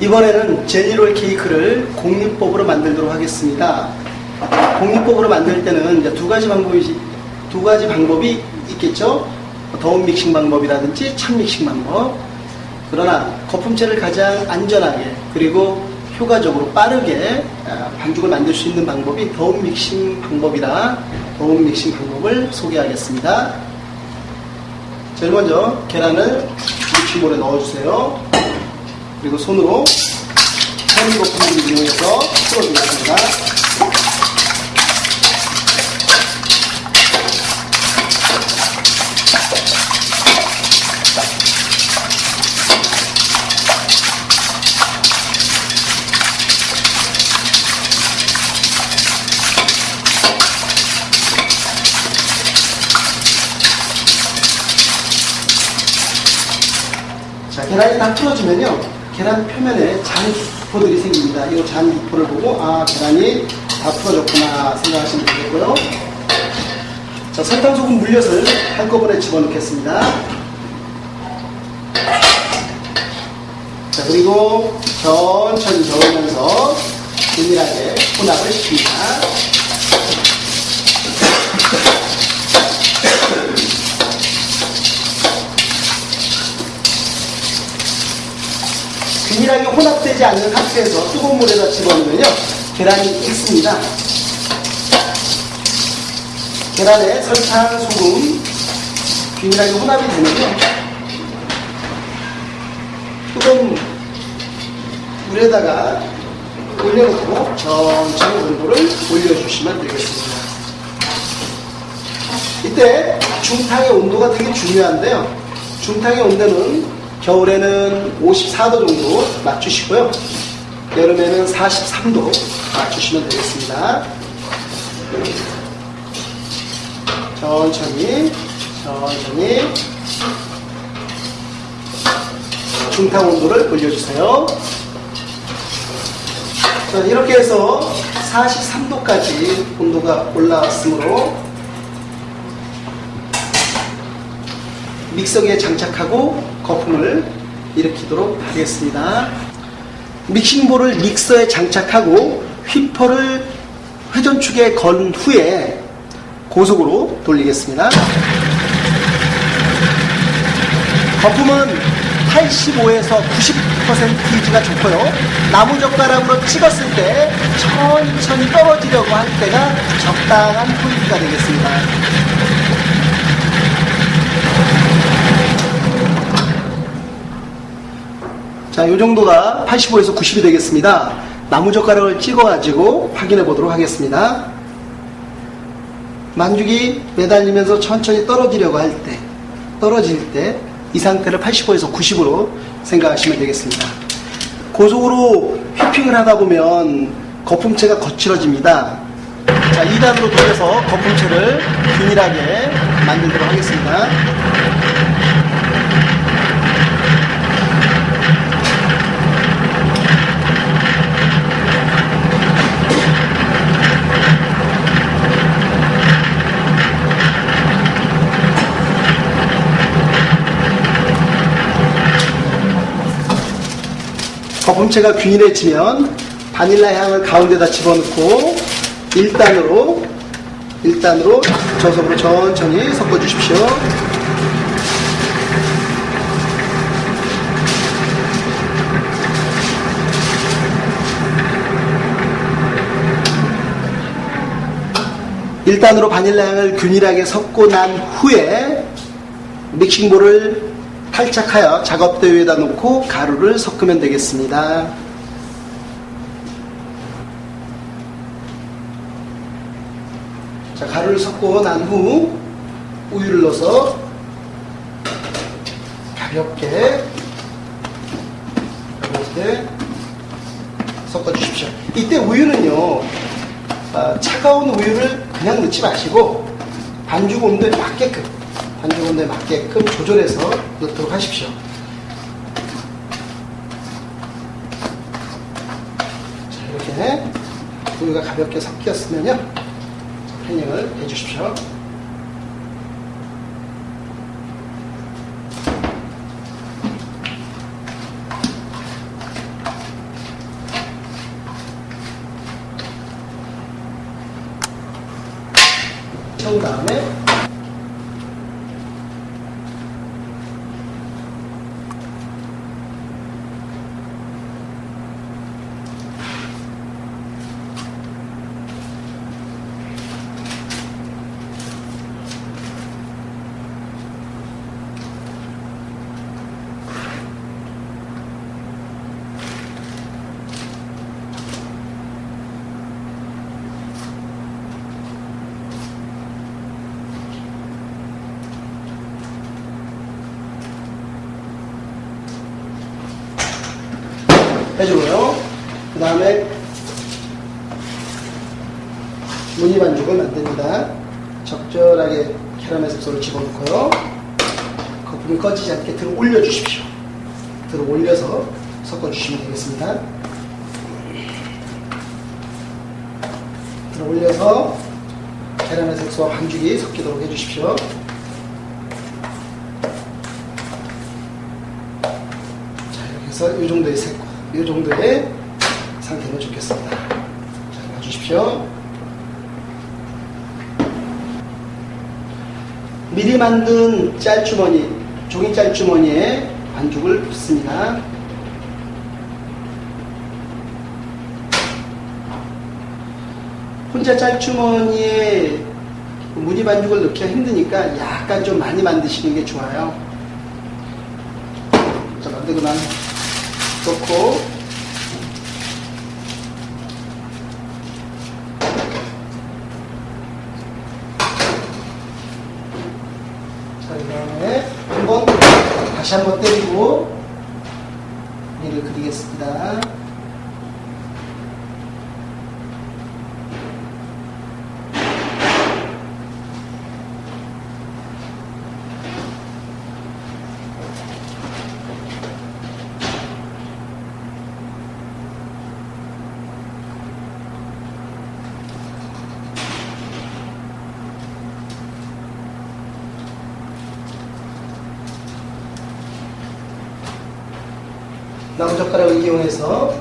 이번에는 젤리롤 케이크를 공리법으로 만들도록 하겠습니다. 공리법으로 만들 때는 두 가지 방법이 두 가지 방법이 있겠죠. 더운 믹싱 방법이라든지 찬 믹싱 방법. 그러나 거품체를 가장 안전하게 그리고 효과적으로 빠르게 아, 반죽을 만들 수 있는 방법이 더운 믹싱 방법이라 더운 믹싱 방법을 소개하겠습니다. 제일 먼저 계란을 믹싱볼에 넣어주세요. 그리고 손으로 현미 거품을 이용해서 풀어주겠습니다. 자, 계란이 다 풀어지면요. 계란 표면에 잔기포들이 생깁니다. 이 잔기포를 보고, 아, 계란이 다 풀어졌구나 생각하시면 되겠고요. 자, 설탕, 소금, 물엿을 한꺼번에 집어넣겠습니다. 자, 그리고 천천히 저으면서 균일하게 혼합을 시킵니다. 균일하게 혼합되지 않는 상태에서 뜨거운 물에다 집어넣으면요 계란이 익습니다. 계란에 설탕, 소금 균일하게 혼합이 되면요 뜨거운 물에다가 올려놓고 천천히 온도를 올려주시면 되겠습니다. 이때 중탕의 온도가 되게 중요한데요. 중탕의 온도는 겨울에는 54도 정도 맞추시고요. 여름에는 43도 맞추시면 되겠습니다. 천천히, 천천히 중탕 온도를 올려주세요. 자, 이렇게 해서 43도까지 온도가 올라왔으므로 믹서기에 장착하고 거품을 일으키도록 하겠습니다. 믹싱볼을 믹서에 장착하고 휘퍼를 회전축에 건 후에 고속으로 돌리겠습니다. 거품은 85에서 90%가 좋고요. 나무젓가락으로 찍었을 때 천천히 떨어지려고 할 때가 적당한 포인트가 되겠습니다. 자, 이 정도가 85에서 90이 되겠습니다. 나무젓가락을 찍어가지고 확인해 보도록 하겠습니다. 만죽이 매달리면서 천천히 떨어지려고 할 때, 떨어질 때, 이 상태를 85에서 90으로 생각하시면 되겠습니다. 고속으로 휘핑을 하다 보면 거품체가 거칠어집니다. 자, 2단으로 돌려서 거품체를 균일하게 만들도록 하겠습니다. 거품체가 균일해지면 바닐라 향을 가운데다 집어넣고 1단으로 1단으로 저속으로 천천히 섞어 주십시오. 일단으로 바닐라 향을 균일하게 섞고 난 후에 믹싱볼을 탈착하여 작업대 위에다 놓고 가루를 섞으면 되겠습니다. 자, 가루를 섞고 난 후 우유를 넣어서 가볍게 가볍게 섞어 주십시오. 이때 우유는요, 아, 차가운 우유를 그냥 넣지 마시고 반죽 온도에 맞게끔 반죽온도에 맞게끔 조절해서 넣도록 하십시오. 자, 이렇게 우유가 가볍게 섞였으면요. 패닝을 해주십시오. 채운 다음에 해주고요. 그 다음에 무늬 반죽을 만듭니다. 적절하게 캐러멜 색소를 집어넣고요. 거품이 꺼지지 않게 들어 올려주십시오. 들어 올려서 섞어주시면 되겠습니다. 들어 올려서 캐러멜 색소와 반죽이 섞이도록 해주십시오. 자, 이렇게 해서 이 정도의 색, 이 정도의 상태는 좋겠습니다. 자, 놔주십시오. 미리 만든 짤주머니, 종이 짤주머니에 반죽을 붓습니다. 혼자 짤주머니에 무늬 반죽을 넣기가 힘드니까 약간 좀 많이 만드시는 게 좋아요. 자, 만들고 난 넣고 자, 그 다음에 한번 다시 한번 때리고 미를 그리겠습니다. 나무젓가락 을 이용해서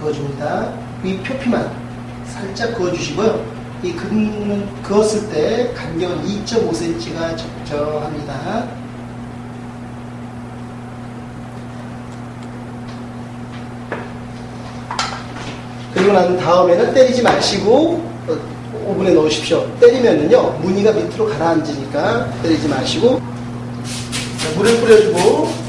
그어줍니다. 위 표피만 살짝 그어주시고요. 이 근, 그었을 때 간격은 2.5cm가 적정합니다. 그리고 난 다음에는 때리지 마시고 어, 오븐에 넣으십시오. 때리면은요 무늬가 밑으로 가라앉으니까 때리지 마시고 자, 물을 뿌려주고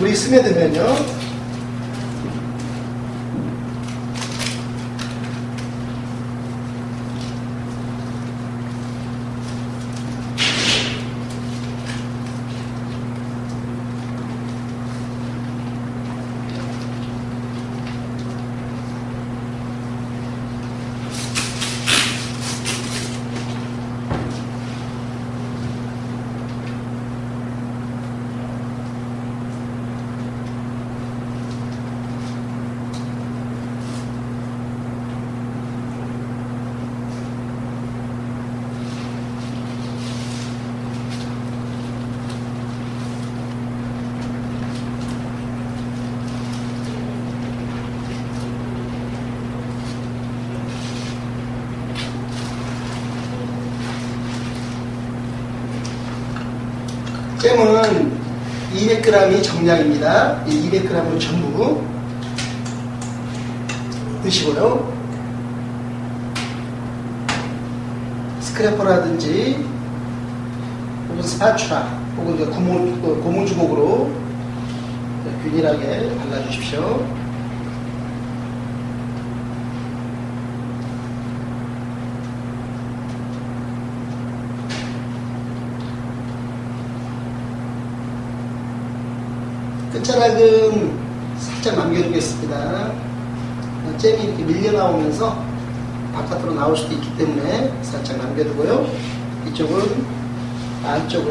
물이 스며들면요. 잼은 200g이 정량입니다. 이 200g을 전부 드시고요. 스크래퍼라든지 혹은 스파츌라 혹은 고무, 고무주걱으로 균일하게 발라주십시오. 끝자락은 살짝 남겨두겠습니다. 잼이 이렇게 밀려 나오면서 바깥으로 나올 수도 있기 때문에 살짝 남겨두고요. 이쪽은 안쪽은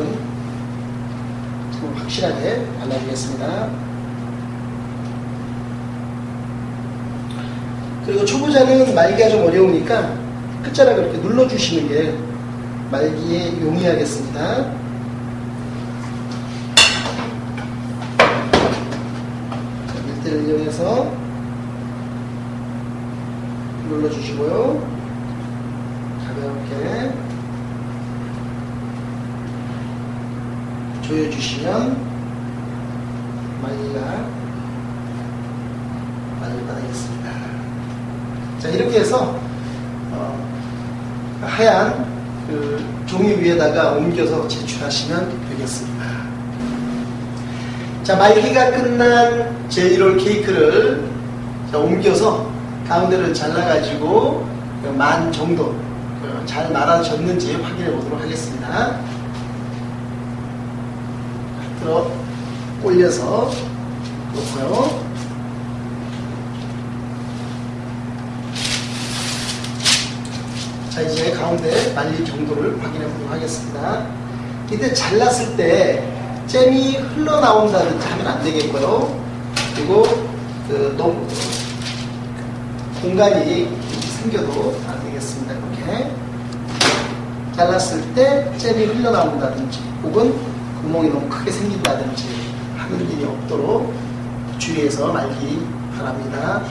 좀 확실하게 발라주겠습니다. 그리고 초보자는 말기가 좀 어려우니까 끝자락을 이렇게 눌러주시는 게 말기에 용이하겠습니다. 자, 밀대를 이용해서 눌러주시고요. 가볍게 조여주시면 말리가 말릴 바라겠습니다. 자 이렇게 해서 어, 하얀 그 종이 위에다가 옮겨서 제출하시면 되겠습니다. 자 말기가 끝난 젤리롤 케이크를 자, 옮겨서 가운데를 잘라가지고 그만 정도 그잘 말아졌는지 확인해 보도록 하겠습니다. 들어 올려서 놓고요. 자 이제 가운데 말린 정도를 확인해 보도록 하겠습니다. 이때 잘랐을 때 잼이 흘러나온다든지 하면 안 되겠고요. 그리고 그 너무 공간이 생겨도 안 되겠습니다. 이렇게 잘랐을 때 잼이 흘러나온다든지 혹은 구멍이 너무 크게 생긴다든지 하는 일이 없도록 주의해서 말기 바랍니다.